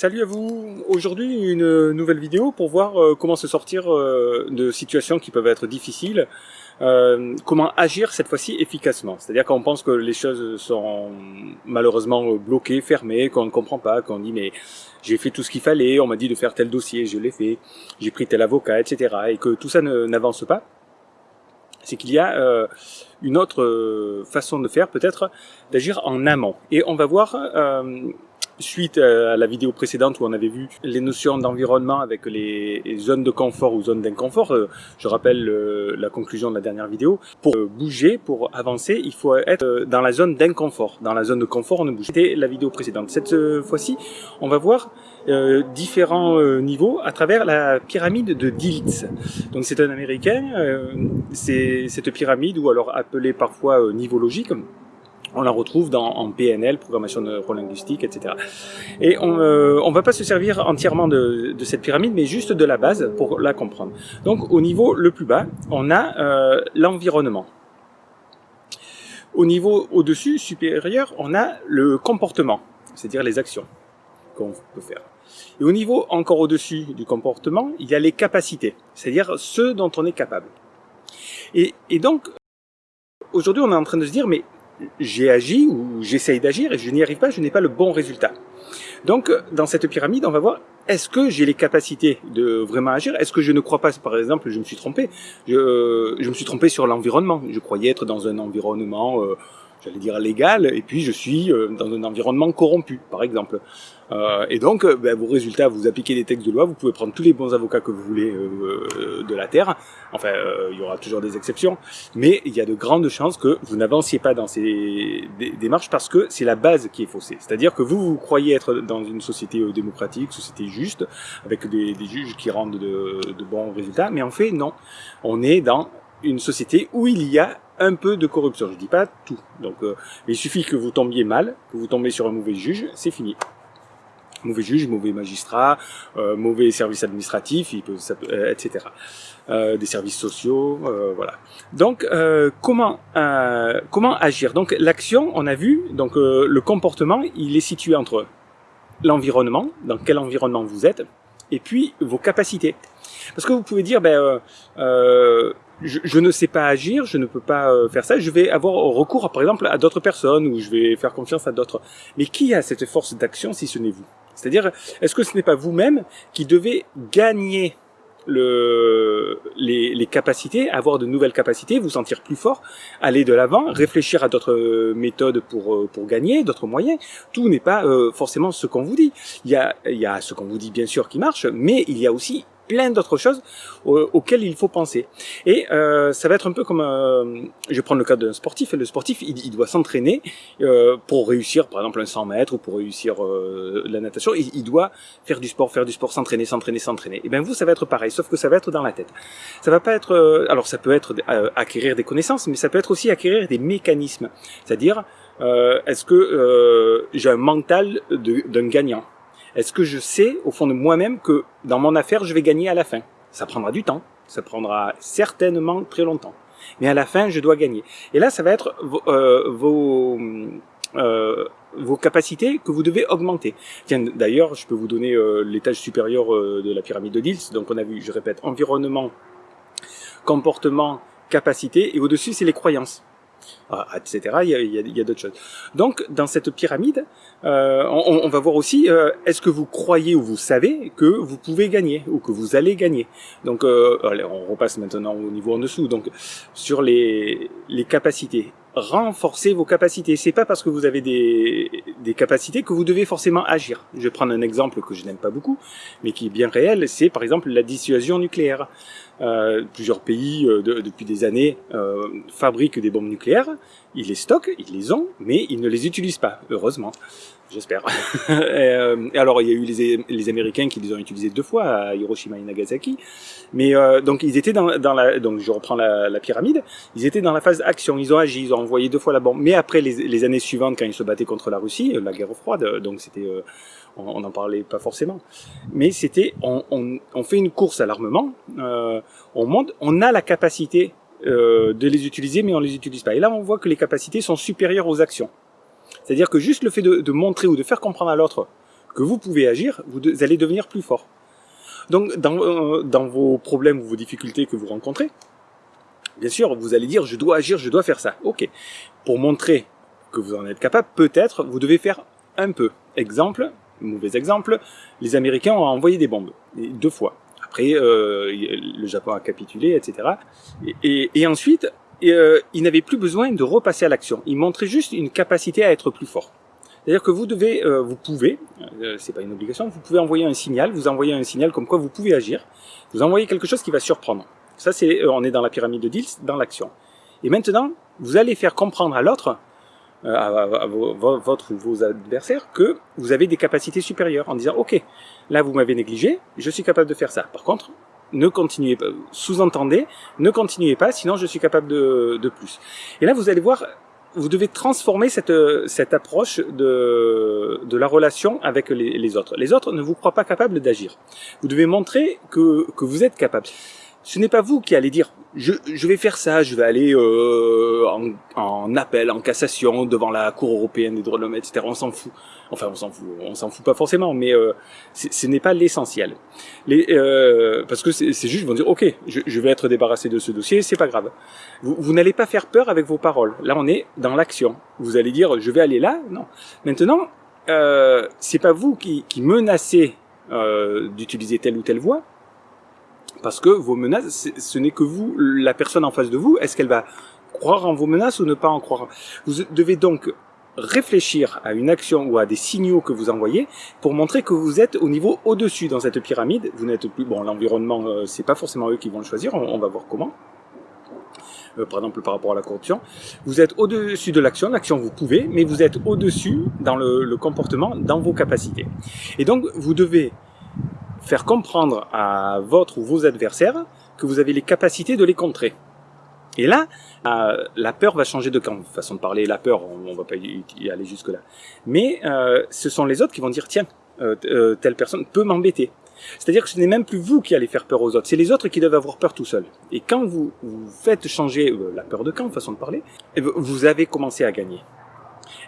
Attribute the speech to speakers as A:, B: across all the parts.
A: Salut à vous Aujourd'hui une nouvelle vidéo pour voir euh, comment se sortir euh, de situations qui peuvent être difficiles, euh, comment agir cette fois-ci efficacement. C'est-à-dire quand on pense que les choses sont malheureusement bloquées, fermées, qu'on ne comprend pas, qu'on dit mais j'ai fait tout ce qu'il fallait, on m'a dit de faire tel dossier, je l'ai fait, j'ai pris tel avocat, etc. et que tout ça n'avance pas, c'est qu'il y a une autre façon de faire peut-être d'agir en amont. Et on va voir suite à la vidéo précédente où on avait vu les notions d'environnement avec les zones de confort ou zones d'inconfort, euh, je rappelle euh, la conclusion de la dernière vidéo, pour euh, bouger, pour avancer, il faut être dans la zone d'inconfort. Dans la zone de confort, on ne bouge. C'était la vidéo précédente. Cette fois-ci, on va voir différents niveaux à travers la pyramide de Diltz. Donc c'est un Américain, c'est cette pyramide, ou alors appelée parfois niveau logique, on la retrouve dans, en PNL, programmation neurolinguistique, etc. Et on euh, ne va pas se servir entièrement de, de, cette pyramide, mais juste de la base pour la comprendre. Donc au niveau le plus bas, on a euh, l'environnement. Au niveau au-dessus, supérieur, on a le comportement, c'est-à-dire les actions qu'on peut faire. Et au niveau encore au-dessus du comportement, il y a les capacités, c'est-à-dire ce dont on est capable. Et, et donc, aujourd'hui, on est en train de se dire, mais j'ai agi ou j'essaye d'agir et je n'y arrive pas, je n'ai pas le bon résultat. Donc, dans cette pyramide, on va voir, est-ce que j'ai les capacités de vraiment agir? Est-ce que je ne crois pas, par exemple, je me suis trompé Je, je me suis trompé sur l'environnement. Je croyais être dans un environnement... Euh, j'allais dire légal, et puis je suis euh, dans un environnement corrompu, par exemple. Euh, et donc, euh, ben, vos résultats, vous appliquez des textes de loi, vous pouvez prendre tous les bons avocats que vous voulez euh, de la Terre. Enfin, il y aura toujours des exceptions, mais il y a de grandes chances que vous n'avanciez pas dans ces démarches parce que c'est la base qui est faussée. C'est-à-dire que vous, vous croyez être dans une société démocratique, société juste, avec des, des juges qui rendent de, de bons résultats, mais en fait, non. On est dans une société où il y a un peu de corruption. Je dis pas tout. Donc, euh, il suffit que vous tombiez mal, que vous tombiez sur un mauvais juge, c'est fini. Mauvais juge, mauvais magistrat, euh, mauvais service administratif, il peut, euh, etc. Euh, des services sociaux, euh, voilà. Donc, comment comment agir? Donc, l'action, on a vu, donc le comportement, il est situé entre l'environnement, dans quel environnement vous êtes, et puis vos capacités. Parce que vous pouvez dire, ben, euh, je, ne sais pas agir, je ne peux pas euh, faire ça, je vais avoir recours, par exemple, à d'autres personnes, ou je vais faire confiance à d'autres. Mais qui a cette force d'action si ce n'est vous? C'est-à-dire, est-ce que ce n'est pas vous-même qui devez gagner le, les, les, capacités, avoir de nouvelles capacités, vous sentir plus fort, aller de l'avant, réfléchir à d'autres méthodes pour, euh, pour gagner, d'autres moyens? Tout n'est pas euh, forcément ce qu'on vous dit. Il y, a, il y a ce qu'on vous dit bien sûr qui marche, mais il y a aussi plein d'autres choses auxquelles il faut penser. Et euh, ça va être un peu comme, euh, je prendre le cas d'un sportif, le sportif, il, doit s'entraîner euh, pour réussir, par exemple, un 100 mètres, ou pour réussir euh, la natation, il, il, doit faire du sport, faire du sport, s'entraîner, s'entraîner, s'entraîner. Et bien vous, ça va être pareil, sauf que ça va être dans la tête. Ça va pas être, euh, alors ça peut être euh, acquérir des connaissances, mais ça peut être aussi acquérir des mécanismes. C'est-à-dire, est-ce que j'ai un mental d'un gagnant? Est-ce que je sais au fond de moi-même que dans mon affaire, je vais gagner à la fin? Ça prendra du temps, ça prendra certainement très longtemps. Mais à la fin, je dois gagner. Et là, ça va être euh, vos, euh, vos capacités que vous devez augmenter. Tiens, d'ailleurs, je peux vous donner euh, l'étage supérieur euh, de la pyramide de Diels. Donc on a vu, je répète, environnement, comportement, capacité, et au-dessus, c'est les croyances. Ah, etc. Il y a, il y a, d'autres choses. Donc, dans cette pyramide, euh, on, on, va voir aussi, euh, est-ce que vous croyez ou vous savez que vous pouvez gagner ou que vous allez gagner? Donc, euh, on repasse maintenant au niveau en dessous. Donc, sur les, les capacités, renforcer vos capacités. C'est pas parce que vous avez des, des capacités que vous devez forcément agir. Je vais prendre un exemple que je n'aime pas beaucoup, mais qui est bien réel. C'est par exemple la dissuasion nucléaire. Euh, plusieurs pays euh, depuis des années euh, fabriquent des bombes nucléaires, ils les stockent, ils les ont, mais ils ne les utilisent pas, heureusement, j'espère. et, alors il y a eu les, les, Américains qui les ont utilisés deux fois à Hiroshima et Nagasaki, mais donc ils étaient dans, dans, la, donc je reprends la, la, pyramide, ils étaient dans la phase action, ils ont agi, ils ont envoyé deux fois la bombe, mais après les, les années suivantes quand ils se battaient contre la Russie, la guerre froide, donc c'était on n'en parlait pas forcément, mais c'était on, on, on, fait une course à l'armement, euh, on a la capacité euh, de les utiliser, mais on les utilise pas. Et là, on voit que les capacités sont supérieures aux actions. C'est-à-dire que juste le fait de, de, montrer ou de faire comprendre à l'autre que vous pouvez agir, vous, allez devenir plus fort. Donc, dans, euh, dans vos problèmes ou vos difficultés que vous rencontrez, bien sûr, vous allez dire, je dois agir, je dois faire ça. Ok. Pour montrer que vous en êtes capable, peut-être, vous devez faire un peu. Exemple, mauvais exemple, les Américains ont envoyé des bombes, deux fois. Après, euh, le Japon a capitulé, etc. Et, ensuite, euh, ils n'avaient plus besoin de repasser à l'action. Ils montraient juste une capacité à être plus fort. C'est-à-dire que vous devez, euh, vous pouvez, euh, c'est pas une obligation, vous pouvez envoyer un signal, vous envoyez un signal comme quoi vous pouvez agir, vous envoyez quelque chose qui va surprendre. Ça, c'est, on est dans la pyramide de Diels, dans l'action. Et maintenant, vous allez faire comprendre à l'autre, euh, à, votre ou vos adversaires, que vous avez des capacités supérieures, en disant, ok, là vous m'avez négligé, je suis capable de faire ça. Par contre, ne continuez pas, sous-entendez, ne continuez pas, sinon je suis capable de, de plus. Et là, vous allez voir, vous devez transformer cette, cette approche de, de la relation avec les, les autres. Les autres ne vous croient pas capable d'agir. Vous devez montrer que, que vous êtes capable ce n'est pas vous qui allez dire je, je, vais faire ça, je vais aller euh, en, en, appel, en cassation devant la Cour européenne des droits de l'homme, etc. On s'en fout. Enfin, on s'en fout. On s'en fout pas forcément, mais euh, ce n'est pas l'essentiel. Euh, parce que c'est juste, ils vont dire, ok, je, je, vais être débarrassé de ce dossier, c'est pas grave. Vous, vous n'allez pas faire peur avec vos paroles. Là, on est dans l'action. Vous allez dire, je vais aller là? Non. Maintenant, euh, c'est pas vous qui, qui menacez euh, d'utiliser telle ou telle voie parce que vos menaces, ce n'est que vous, la personne en face de vous, est-ce qu'elle va croire en vos menaces ou ne pas en croire? Vous devez donc réfléchir à une action ou à des signaux que vous envoyez pour montrer que vous êtes au niveau au-dessus dans cette pyramide. Vous n'êtes plus, bon, l'environnement, euh, c'est pas forcément eux qui vont le choisir, on, va voir comment. Euh, par exemple par rapport à la corruption. Vous êtes au-dessus de l'action, l'action vous pouvez, mais vous êtes au-dessus dans le, le comportement, dans vos capacités. Et donc vous devez faire comprendre à votre ou vos adversaires que vous avez les capacités de les contrer. Et là, euh, la peur va changer de camp. Façon de parler, la peur, on, ne va pas y aller jusque là. Mais euh, ce sont les autres qui vont dire tiens, euh, telle personne peut m'embêter. C'est-à-dire que ce n'est même plus vous qui allez faire peur aux autres, c'est les autres qui doivent avoir peur tout seuls. Et quand vous, vous faites changer la peur de camp, façon de parler, eh ben, vous avez commencé à gagner.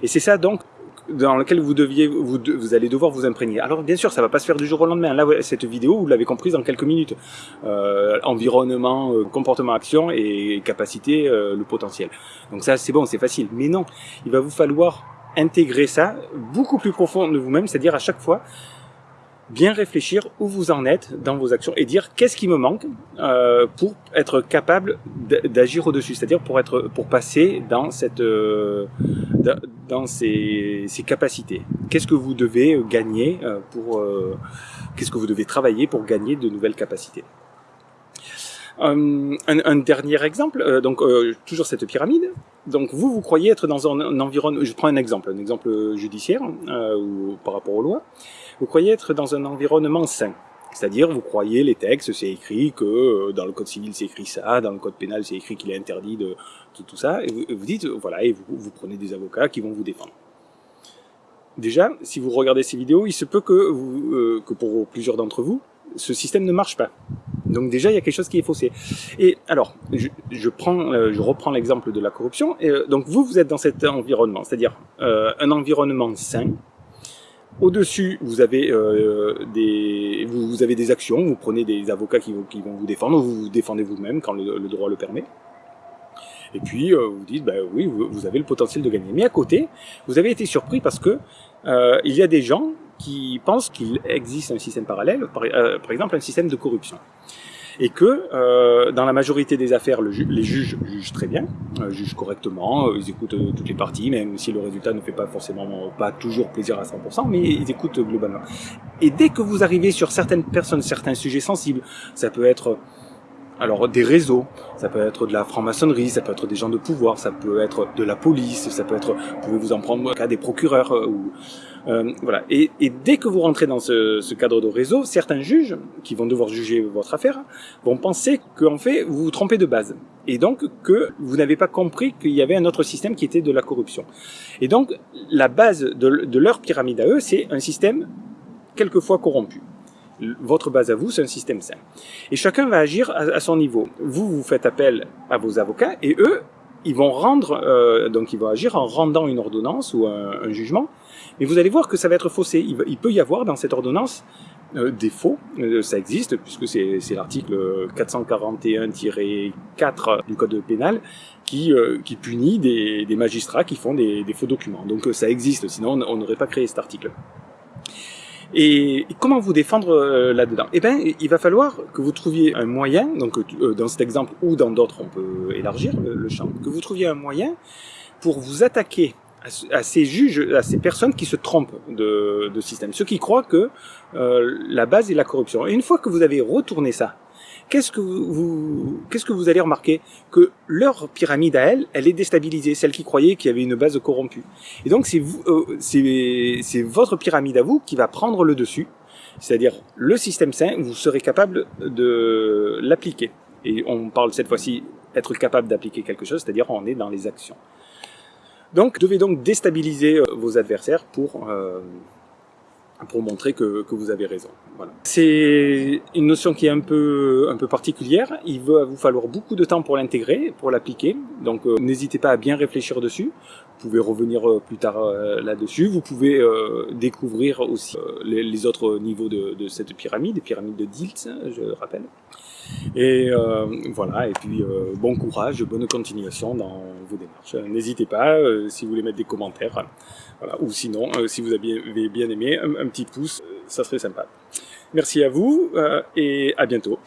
A: Et c'est ça donc dans lequel vous deviez, vous, vous, allez devoir vous imprégner. Alors bien sûr, ça va pas se faire du jour au lendemain. Là, cette vidéo, vous l'avez comprise en quelques minutes. Euh, environnement, euh, comportement, action et capacité, euh, le potentiel. Donc ça, c'est bon, c'est facile. Mais non, il va vous falloir intégrer ça beaucoup plus profond de vous-même, c'est-à-dire à chaque fois, bien réfléchir où vous en êtes dans vos actions et dire qu'est-ce qui me manque euh, pour être capable d'agir au-dessus, c'est-à-dire pour être pour passer dans cette euh, dans ces, ces capacités. Qu'est-ce que vous devez gagner euh, pour euh, qu'est-ce que vous devez travailler pour gagner de nouvelles capacités? Un, un, dernier exemple, donc toujours cette pyramide. Donc vous, vous croyez être dans un environnement. Je prends un exemple, un exemple judiciaire ou par rapport aux lois vous croyez être dans un environnement sain. C'est-à-dire, vous croyez les textes, c'est écrit que euh, dans le code civil c'est écrit ça, dans le code pénal c'est écrit qu'il est interdit de, tout ça, et vous, dites, voilà, et vous, vous, prenez des avocats qui vont vous défendre. Déjà, si vous regardez ces vidéos, il se peut que, vous, euh, que pour plusieurs d'entre vous, ce système ne marche pas. Donc déjà, il y a quelque chose qui est faussé. Et alors, je, je prends, euh, je reprends l'exemple de la corruption. Et, donc vous, vous êtes dans cet environnement, c'est-à-dire un environnement sain, au-dessus, vous avez euh, des vous, avez des actions, vous prenez des avocats qui, vont vous défendre, vous vous défendez vous-même quand le, droit le permet. Et puis euh, vous dites, bah oui, vous, avez le potentiel de gagner. Mais à côté, vous avez été surpris parce que euh, il y a des gens qui pensent qu'il existe un système parallèle, par exemple un système de corruption et que euh, dans la majorité des affaires, le les juges jugent très bien, euh, jugent correctement, euh, ils écoutent euh, toutes les parties, même si le résultat ne fait pas forcément pas toujours plaisir à 100%, mais ils écoutent globalement. Et dès que vous arrivez sur certaines personnes, certains sujets sensibles, ça peut être alors des réseaux, ça peut être de la franc-maçonnerie, ça peut être des gens de pouvoir, ça peut être de la police, ça peut être, vous pouvez vous en prendre cas des procureurs ou euh, voilà. Et, dès que vous rentrez dans ce, ce, cadre de réseau, certains juges qui vont devoir juger votre affaire vont penser qu'en fait vous vous trompez de base et donc que vous n'avez pas compris qu'il y avait un autre système qui était de la corruption. Et donc la base de, de leur pyramide à eux, c'est un système quelquefois corrompu. Votre base à vous, c'est un système sain. Et chacun va agir à, son niveau. Vous, vous faites appel à vos avocats et eux, ils vont rendre, euh, donc ils vont agir en rendant une ordonnance ou un, jugement Mais vous allez voir que ça va être faussé. Il, peut y avoir dans cette ordonnance euh, des faux, euh, ça existe, puisque c'est l'article 441-4 du Code pénal qui, punit des, des, magistrats qui font des, des, faux documents. Donc ça existe, sinon on n'aurait pas créé cet article. Et comment vous défendre euh, là-dedans? Eh bien, il va falloir que vous trouviez un moyen, donc euh, dans cet exemple ou dans d'autres, on peut élargir le, champ, que vous trouviez un moyen pour vous attaquer à, ces juges, à ces personnes qui se trompent de, de système, ceux qui croient que euh, la base est la corruption. Et une fois que vous avez retourné ça, qu'est-ce que vous, qu'est-ce que vous allez remarquer? Que leur pyramide à elle, elle est déstabilisée, celle qui croyait qu'il y avait une base corrompue. Et donc c'est vous, euh, c'est votre pyramide à vous qui va prendre le dessus, c'est-à-dire le système sain, vous serez capable de l'appliquer. Et on parle cette fois-ci être capable d'appliquer quelque chose, c'est-à-dire on est dans les actions. Donc, devez donc déstabiliser euh, vos adversaires pour euh, pour montrer que, que, vous avez raison. C'est une notion qui est un peu, un peu particulière. Il va vous falloir beaucoup de temps pour l'intégrer, pour l'appliquer. Donc euh, n'hésitez pas à bien réfléchir dessus. Vous pouvez revenir euh, plus tard euh, là-dessus. Vous pouvez découvrir aussi les, autres niveaux de, cette pyramide, les pyramides de Diltz, je rappelle. Et voilà, et puis bon courage, bonne continuation dans vos démarches. N'hésitez pas, si vous voulez mettre des commentaires, voilà. ou sinon, si vous avez bien aimé, un, un petit pouce, ça serait sympa. Merci à vous euh, et à bientôt.